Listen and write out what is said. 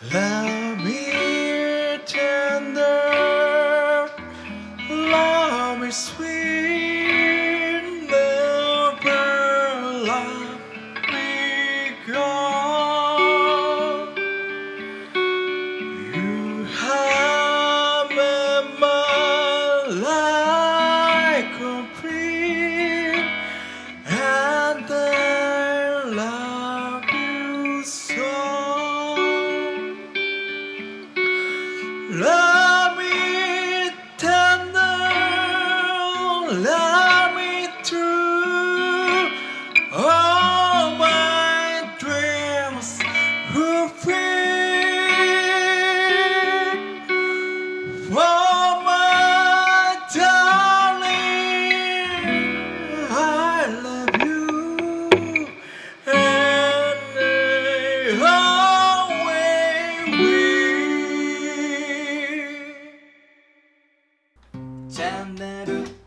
Love me tender, love me sweet, Love me tender, love me true. All my dreams my darling, I love you, and I チャンネル